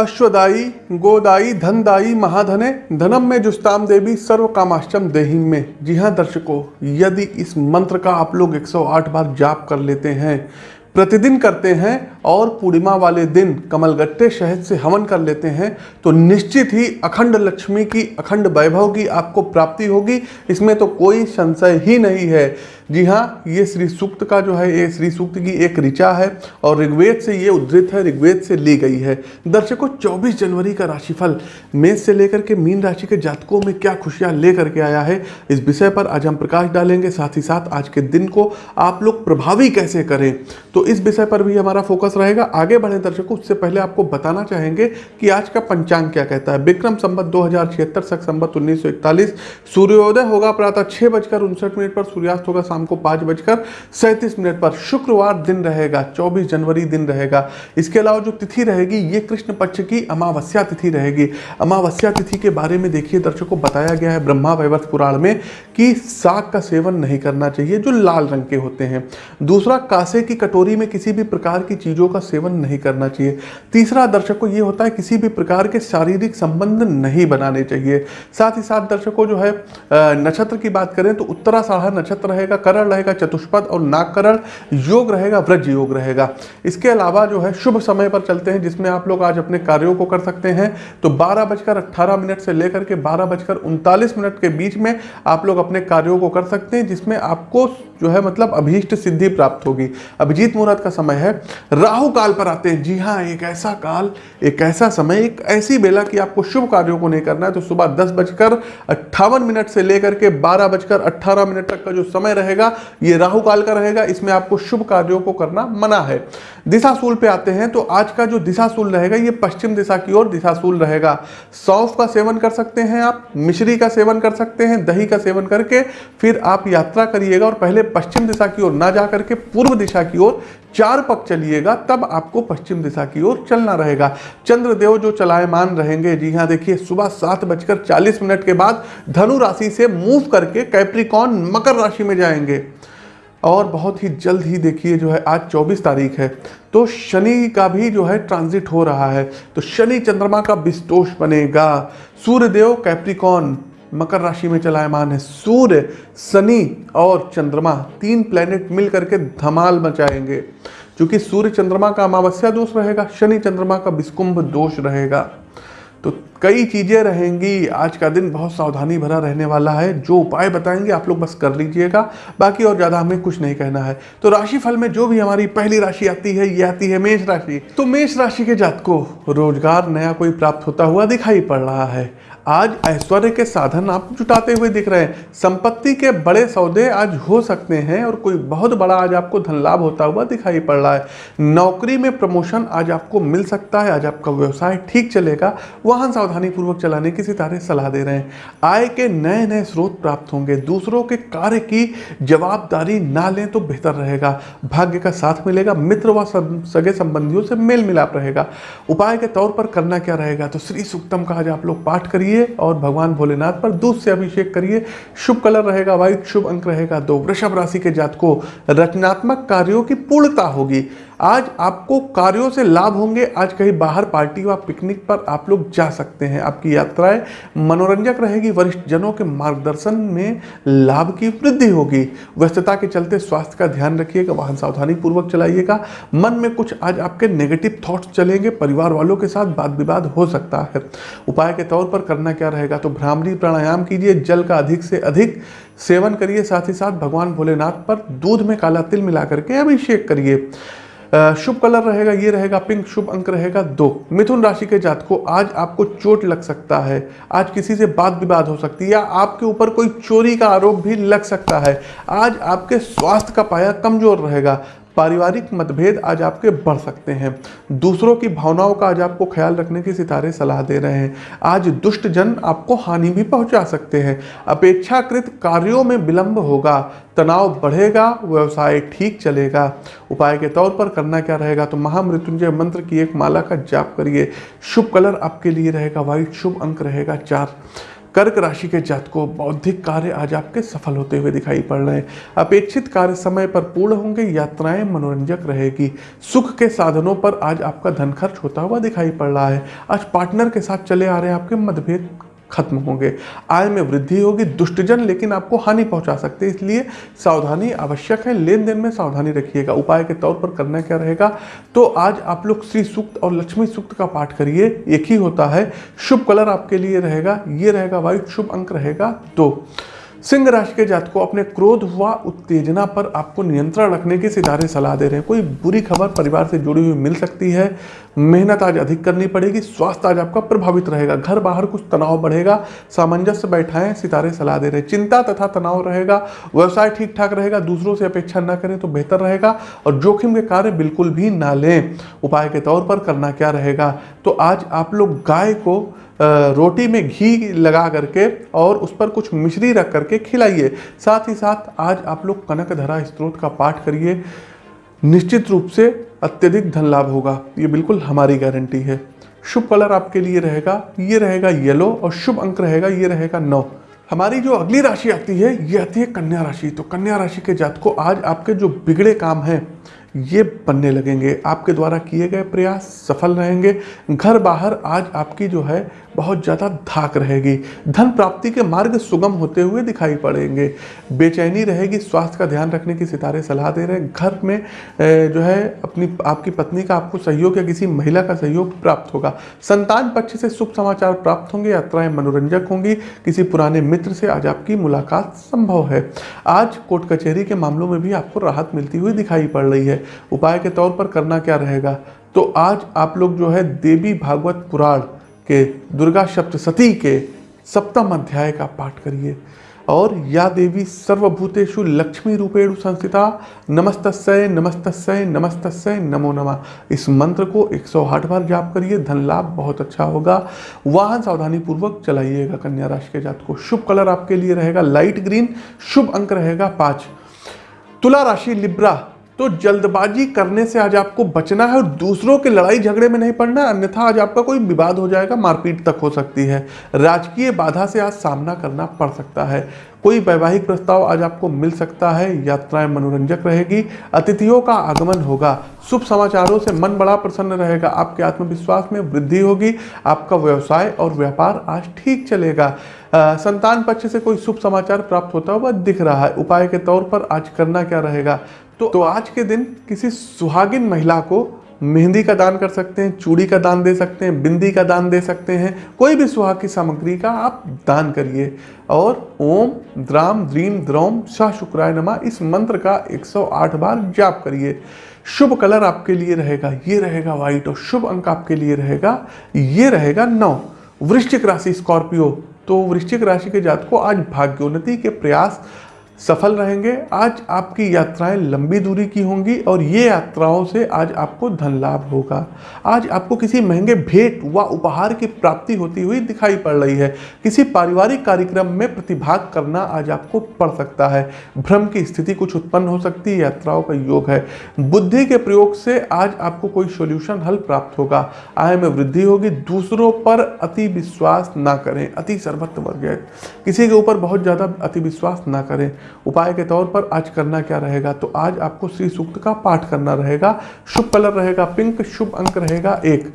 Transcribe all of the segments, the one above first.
अश्वदाई गोदाई धनदायी, महाधने, धनम में जुस्ताम देवी सर्व कामाश्चम देहिम में। जी हाँ दर्शकों, यदि इस मंत्र का आप लोग 108 बार जाप कर लेते हैं, प्रतिदिन करते हैं और पूर्णिमा वाले दिन कमलगट्टे शहद से हवन कर लेते हैं तो निश्चित ही अखंड लक्ष्मी की, अखंड वैभव की आपको प्राप्ति होगी। इसमें तो कोई संशय ही नहीं है। जी हाँ ये श्री सूक्त का जो है, ये श्री सूक्त की एक ऋचा है और ऋग्वेद से ये उद्धृत है, ऋग्वेद से ली गई है। दर्शकों 24 जनवरी का राशिफल, मेष से लेकर के मीन राशि के जातकों में क्या खुशियाँ लेकर के आया है, इस विषय पर आज हम प्रकाश डालेंगे। साथ ही साथ आज के दिन को आप लोग प्रभावी कैसे करें तो इस विषय पर भी हमारा फोकस रहेगा। आगे बढ़े दर्शकों, उससे पहले आपको बताना चाहेंगे कि आज का पंचांग क्या कहता है। विक्रम संबत दो हज़ार छिहत्तर, सख संबत उन्नीस सूर्योदय होगा प्रातः छह बजकर उनसठ मिनट पर, सूर्यास्त होगा शाम को पाँच बजकर सैंतीस मिनट पर। शुक्रवार दिन रहेगा, चौबीस जनवरी दिन रहेगा। इसके अलावा जो तिथि रहेगी, ये कृष्ण पक्ष की अमावस्या तिथि रहेगी। अमावस्या तिथि के बारे में देखिए, दर्शकों, बताया गया है ब्रह्मा वैवर्त पुराण में कि साग का सेवन नहीं करना चाहिए, जो लाल रंग के होते हैं। दूसरा, कासे की कटोरी में किसी भी प्रकार की चीज़ों का सेवन नहीं करना चाहिए। तीसरा दर्शकों ये होता है किसी भी प्रकार के शारीरिक संबंध नहीं बनाने चाहिए। साथ ही साथ दर्शकों जो है नक्षत्र की बात करें तो उत्तरा साढ़ा नक्षत्र रहेगा, करण रहेगा, चतुष्पद और नागकरण योग रहेगा, व्रज योग रहेगा। इसके अलावा जो है शुभ समय पर चलते हैं, जिसमें आप लोग आज अपने कार्यों को कर सकते हैं। तो बारह बजकर अट्ठारह मिनट से लेकर के बारह बजकर उनतालीस मिनट के बीच में आप लोग अपने कार्यों को कर सकते हैं, जिसमें आपको जो है मतलब अभीष्ट सिद्धि प्राप्त होगी। अभिजीत मुहूर्त का समय है। राहु काल पर आते हैं। जी हाँ एक ऐसा काल, एक ऐसा समय, एक ऐसी बेला कि आपको शुभ कार्यों को नहीं करना है। तो सुबह दस बजकर अट्ठावन मिनट से लेकर के बारह बजकर अट्ठारह मिनट तक का जो समय रहेगा, ये राहु काल का रहेगा। इसमें आपको शुभ कार्यों को करना मना है। दिशाशूल पे आते हैं तो आज का जो दिशाशूल रहेगा, ये पश्चिम दिशा की ओर दिशाशूल रहेगा। सौंफ का सेवन कर सकते हैं आप, मिश्री का सेवन कर सकते हैं, दही का सेवन करके फिर आप यात्रा करिएगा और पहले पश्चिम दिशा की ओर ना जा करके पूर्व दिशा की ओर चार पक चलिएगा। तब आपको पश्चिम दिशा की ओर चलना रहेगा। चंद्रदेव जो चलायमान रहेंगे, जी हाँ देखिए, सुबह सात बजकर चालीस मिनट के बाद धनु राशि से मूव करके कैप्रिकॉन मकर राशि में जाएँगे। और बहुत ही जल्द ही देखिए, जो है, आज 24 तारीख है तो शनि का भी जो है ट्रांजिट हो रहा है तो शनि चंद्रमा का विस्तोष बनेगा। सूर्यदेव कैप्रिकॉन मकर राशि में चलायमान है। सूर्य, शनि और चंद्रमा, तीन प्लेनेट मिल करके धमाल मचाएँगे। क्योंकि सूर्य चंद्रमा का अमावस्या दोष रहेगा, शनि चंद्रमा का विस्कुंभ दोष रहेगा। तो कई चीज़ें रहेंगी, आज का दिन बहुत सावधानी भरा रहने वाला है। जो उपाय बताएँगे आप लोग बस कर लीजिएगा, बाकी और ज़्यादा हमें कुछ नहीं कहना है। तो राशि फल में जो भी हमारी पहली राशि आती है, ये आती है मेष राशि। तो मेष राशि के जात को रोज़गार नया कोई प्राप्त होता हुआ दिखाई पड़ रहा है। आज ऐश्वर्य के साधन आप जुटाते हुए दिख रहे हैं। संपत्ति के बड़े सौदे आज हो सकते हैं और कोई बहुत बड़ा आज आपको धन लाभ होता हुआ दिखाई पड़ रहा है। नौकरी में प्रमोशन आज आपको मिल सकता है। आज आपका व्यवसाय ठीक चलेगा। वाहन सावधानी पूर्वक चलाने की सितारे सलाह दे रहे हैं। आय के नए नए स्रोत प्राप्त होंगे। दूसरों के कार्य की जवाबदारी ना लें तो बेहतर रहेगा। भाग्य का साथ मिलेगा। मित्र व सगे संबंधियों से मेल मिलाप रहेगा। उपाय के तौर पर करना क्या रहेगा? तो श्री सुक्तम का आज आप लोग पाठ करिए। करिए और भगवान भोलेनाथ पर दूध से अभिषेक करिए। शुभ कलर रहेगा व्हाइट शुभ अंक रहेगा, दो वृषभ राशि के जात को रचनात्मक कार्यों की पूर्णता होगी। आज आपको कार्यों से लाभ होंगे। आज कहीं बाहर पार्टी व पिकनिक पर आप लोग जा सकते हैं। आपकी यात्राएँ मनोरंजक रहेगी। वरिष्ठ जनों के मार्गदर्शन में लाभ की वृद्धि होगी। व्यस्तता के चलते स्वास्थ्य का ध्यान रखिएगा। वाहन सावधानी पूर्वक चलाइएगा। मन में कुछ आज आपके नेगेटिव थॉट्स चलेंगे। परिवार वालों के साथ वाद विवाद हो सकता है। उपाय के तौर पर करना क्या रहेगा? तो भ्रामरी प्राणायाम कीजिए। जल का अधिक से अधिक सेवन करिए। साथ ही साथ भगवान भोलेनाथ पर दूध में काला तिल मिला करके अभिषेक करिए। शुभ कलर रहेगा, ये रहेगा, पिंक शुभ अंक रहेगा दो। मिथुन राशि के जात को आज आपको चोट लग सकता है। आज किसी से बात विवाद हो सकती है या आपके ऊपर कोई चोरी का आरोप भी लग सकता है। आज आपके स्वास्थ्य का पाया कमज़ोर रहेगा। पारिवारिक मतभेद आज आपके बढ़ सकते हैं। दूसरों की भावनाओं का आज आपको ख्याल रखने की सितारे सलाह दे रहे हैं। आज दुष्ट जन आपको हानि भी पहुँचा सकते हैं। अपेक्षाकृत कार्यों में विलंब होगा, तनाव बढ़ेगा, व्यवसाय ठीक चलेगा। उपाय के तौर पर करना क्या रहेगा? तो महामृत्युंजय मंत्र की एक माला का जाप करिए। शुभ कलर आपके लिए रहेगा व्हाइट शुभ अंक रहेगा, चार। कर्क राशि के जातकों, बौद्धिक कार्य आज आपके सफल होते हुए दिखाई पड़ रहे हैं। अपेक्षित कार्य समय पर पूर्ण होंगे, यात्राएँ मनोरंजक रहेगी। सुख के साधनों पर आज आपका धन खर्च होता हुआ दिखाई पड़ रहा है। आज पार्टनर के साथ चले आ रहे हैं आपके मतभेद खत्म होंगे। आय में वृद्धि होगी, दुष्टजन लेकिन आपको हानि पहुँचा सकते हैं। इसलिए सावधानी आवश्यक है। लेन देन में सावधानी रखिएगा। उपाय के तौर पर करना क्या रहेगा? तो आज आप लोग श्री सूक्त और लक्ष्मी सूक्त का पाठ करिए। एक ही होता है। शुभ कलर आपके लिए रहेगा। ये रहेगा वाइट, शुभ अंक रहेगा दो। सिंह राशि के जात को अपने क्रोध व उत्तेजना पर आपको नियंत्रण रखने की सितारे सलाह दे रहे हैं। कोई बुरी खबर परिवार से जुड़ी हुई मिल सकती है। मेहनत आज अधिक करनी पड़ेगी, स्वास्थ्य आज आपका प्रभावित रहेगा। घर बाहर कुछ तनाव बढ़ेगा, सामंजस्य बैठाएँ, सितारे सलाह दे रहे हैं। चिंता तथा तनाव रहेगा, व्यवसाय ठीक ठाक रहेगा, दूसरों से अपेक्षा न करें तो बेहतर रहेगा, और जोखिम के कार्य बिल्कुल भी ना लें। उपाय के तौर पर करना क्या रहेगा? तो आज आप लोग गाय को रोटी में घी लगा करके और उस पर कुछ मिश्री रख करके खिलाइए। साथ ही साथ आज आप लोग कनक धरा स्त्रोत का पाठ करिए। निश्चित रूप से अत्यधिक धन लाभ होगा। ये बिल्कुल हमारी गारंटी है। शुभ कलर आपके लिए रहेगा। ये रहेगा येलो और शुभ अंक रहेगा, ये रहेगा नौ। हमारी जो अगली राशि आती है, ये आती है कन्या राशि। तो कन्या राशि के जात को आज आपके जो बिगड़े काम हैं ये बनने लगेंगे। आपके द्वारा किए गए प्रयास सफल रहेंगे। घर बाहर आज आपकी जो है बहुत ज़्यादा धाक रहेगी। धन प्राप्ति के मार्ग सुगम होते हुए दिखाई पड़ेंगे। बेचैनी रहेगी, स्वास्थ्य का ध्यान रखने की सितारे सलाह दे रहे हैं। घर में जो है, अपनी, आपकी पत्नी का आपको सहयोग या किसी महिला का सहयोग प्राप्त होगा। संतान पक्ष से शुभ समाचार प्राप्त होंगे, यात्राएँ मनोरंजक होंगी। किसी पुराने मित्र से आज आपकी मुलाकात संभव है। आज कोर्ट कचहरी के मामलों में भी आपको राहत मिलती हुई दिखाई पड़ रही है। उपाय के तौर पर करना क्या रहेगा? तो आज आप लोग जो है, देवी भागवत पुराण के दुर्गा सप्तशती के सप्तम अध्याय का पाठ करिए। और या देवी सर्वभूतेषु लक्ष्मी रूपेण संस्थिता, नमस्तस्य नमस्तस्य नमस्तस्य, नमो नमः। इस मंत्र को 108 बार जाप करिए, धन लाभ बहुत अच्छा होगा। वाहन सावधानी पूर्वक चलाइएगा, कन्या राशि के जात को शुभ कलर आपके लिए रहेगा, लाइट ग्रीन, शुभ अंक रहेगा पाँच। तुला राशि, लिब्रा तो जल्दबाजी करने से आज आपको बचना है और दूसरों के लड़ाई झगड़े में नहीं पड़ना अन्यथा आज आपका कोई विवाद हो जाएगा मारपीट तक हो सकती है। राजकीय बाधा से आज सामना करना पड़ सकता है। कोई वैवाहिक प्रस्ताव आज आपको मिल सकता है यात्राएँ मनोरंजक रहेगी अतिथियों का आगमन होगा शुभ समाचारों से मन बड़ा प्रसन्न रहेगा आपके आत्मविश्वास में वृद्धि होगी आपका व्यवसाय और व्यापार आज ठीक चलेगा। आ, संतान पक्ष से कोई शुभ समाचार प्राप्त होता हुआ दिख रहा है। उपाय के तौर पर आज करना क्या रहेगा? तो, तो आज के दिन किसी सुहागिन महिला को मेहंदी का दान कर सकते हैं चूड़ी का दान दे सकते हैं बिंदी का दान दे सकते हैं कोई भी सुहाग की सामग्री का आप दान करिए। और ओम द्राम द्रीम द्रोम शाह शुक्राय नमा इस मंत्र का 108 बार जाप करिए। शुभ कलर आपके लिए रहेगा ये रहेगा व्हाइट और शुभ अंक आपके लिए रहेगा ये रहेगा नौ। वृश्चिक राशि स्कॉर्पियो तो वृश्चिक राशि के जात को आज भाग्योन्नति के प्रयास सफल रहेंगे। आज आपकी यात्राएँ लंबी दूरी की होंगी और ये यात्राओं से आज आपको धन लाभ होगा। आज आपको किसी महँगे भेंट व उपहार की प्राप्ति होती हुई दिखाई पड़ रही है। किसी पारिवारिक कार्यक्रम में प्रतिभाग करना आज आपको पड़ सकता है। भ्रम की स्थिति कुछ उत्पन्न हो सकती है। यात्राओं का योग है। बुद्धि के प्रयोग से आज आपको कोई सोल्यूशन हल प्राप्त होगा। आय में वृद्धि होगी। दूसरों पर अति विश्वास ना करें। अति सर्वत्र वर्ग किसी के ऊपर बहुत ज़्यादा अति विश्वास ना करें। उपाय के तौर पर आज करना क्या रहेगा? तो आज आपको श्री सूक्त का पाठ करना रहेगा। शुभ कलर रहेगा, पिंक शुभ अंक रहेगा, एक।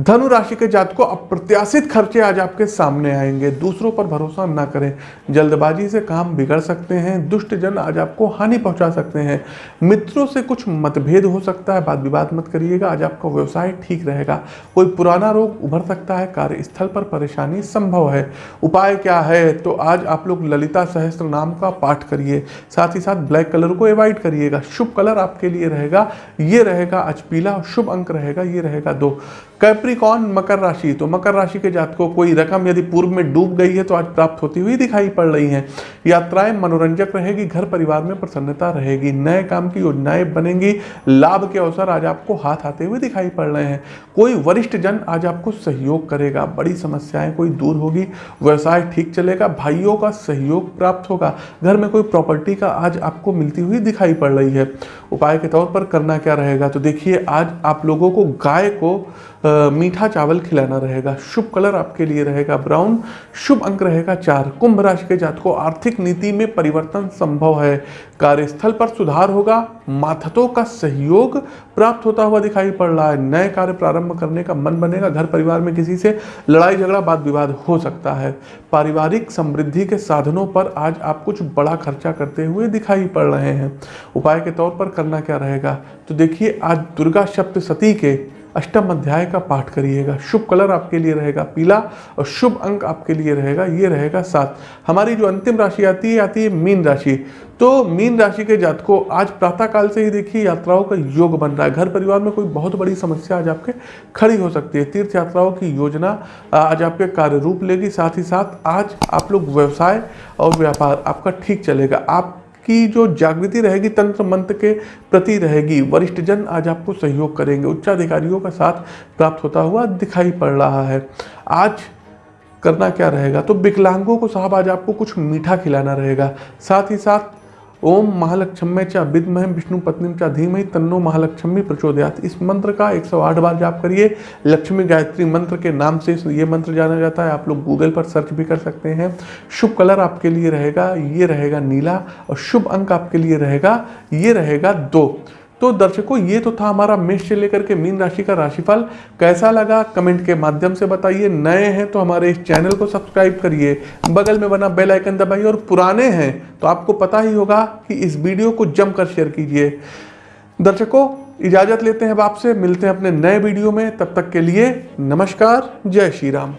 धनु राशि के जात को अप्रत्याशित खर्चे आज आपके सामने आएँगे। दूसरों पर भरोसा ना करें। जल्दबाजी से काम बिगड़ सकते हैं। दुष्ट जन आज आपको हानि पहुँचा सकते हैं। मित्रों से कुछ मतभेद हो सकता है। बात विवाद मत करिएगा। आज आपका व्यवसाय ठीक रहेगा। कोई पुराना रोग उभर सकता है। कार्यस्थल पर परेशानी संभव है। उपाय क्या है? तो आज आप लोग ललिता सहस्त्र नाम का पाठ करिए। साथ ही साथ ब्लैक कलर को अवॉइड करिएगा। शुभ कलर आपके लिए रहेगा। ये रहेगा आज पीला। शुभ अंक रहेगा। ये रहेगा दो। कैप्रिकॉन मकर राशि। तो मकर राशि के जात को कोई रकम यदि पूर्व में डूब गई है तो आज प्राप्त होती हुई दिखाई पड़ रही हैं। यात्राएँ मनोरंजक रहेगी, घर परिवार में प्रसन्नता रहेगी, नए काम की योजनाएँ बनेंगी, लाभ के अवसर आज आपको हाथ आते हुए दिखाई पड़ रहे हैं। कोई वरिष्ठ जन आज आपको सहयोग करेगा, बड़ी समस्याएँ कोई दूर होगी, व्यवसाय ठीक चलेगा, भाइयों का सहयोग प्राप्त होगा, घर में कोई प्रॉपर्टी का आज आपको मिलती हुई दिखाई पड़ रही है। उपाय के तौर पर करना क्या रहेगा? तो देखिए, आज आप लोगों को गाय को मीठा चावल खिलाना रहेगा, शुभ कलर आपके लिए रहेगा ब्राउन, शुभ अंक रहेगा चार। कुंभ राशि के जातकों, आर्थिक नीति में परिवर्तन संभव है। कार्यस्थल पर सुधार होगा माथतों का सहयोग प्राप्त होता हुआ दिखाई पड़ रहा है। नए कार्य प्रारंभ करने का मन बनेगा, घर परिवार में किसी से लड़ाई झगड़ा वाद विवाद हो सकता है। पारिवारिक समृद्धि के साधनों पर आज आप कुछ बड़ा खर्चा करते हुए दिखाई पड़ रहे हैं। उपाय के तौर पर करना क्या रहेगा? तो देखिए, आज दुर्गा सप्तशती के अष्टम अध्याय का पाठ करिएगा। शुभ कलर आपके लिए रहेगा, पीला, और शुभ अंक आपके लिए रहेगा, ये रहेगा सात। हमारी जो अंतिम राशि आती है आती है मीन राशि। तो मीन राशि के जातकों, आज प्रातःकाल से ही देखिए यात्राओं का योग बन रहा है। घर परिवार में कोई बहुत बड़ी समस्या आज आपके खड़ी हो सकती है। तीर्थ यात्राओं की योजना आज आपके कार्य रूप लेगी। साथ ही साथ आज आप लोग व्यवसाय और व्यापार, आपका ठीक चलेगा। आप की जो जागृति रहेगी तंत्र मंत्र के प्रति रहेगी वरिष्ठ जन आज आपको सहयोग करेंगे। उच्चाधिकारियों का साथ प्राप्त होता हुआ दिखाई पड़ रहा है। आज करना क्या रहेगा? तो विकलांगों को साहब आज आपको कुछ मीठा खिलाना रहेगा। साथ ही साथ ओम महालक्ष्मे चा विदमह विष्णु पत्नी चा धीमहि तन्नो महालक्ष्मी प्रचोदयात। इस मंत्र का 108 बार जाप करिए। लक्ष्मी गायत्री मंत्र के नाम से ये मंत्र जाना जाता है। आप लोग गूगल पर सर्च भी कर सकते हैं। शुभ कलर आपके लिए रहेगा, ये रहेगा नीला और शुभ अंक आपके लिए रहेगा, ये रहेगा दो। तो दर्शकों, ये तो था हमारा मेष से लेकर के मीन राशि का राशिफल। कैसा लगा? कमेंट के माध्यम से बताइए। नए हैं तो हमारे इस चैनल को सब्सक्राइब करिए। बगल में बना बेल आइकन दबाइए और पुराने हैं तो आपको पता ही होगा कि इस वीडियो को जमकर शेयर कीजिए। दर्शकों, इजाज़त लेते हैं अब आपसे। मिलते हैं अपने नए वीडियो में। तब तक के लिए नमस्कार। जय श्री राम।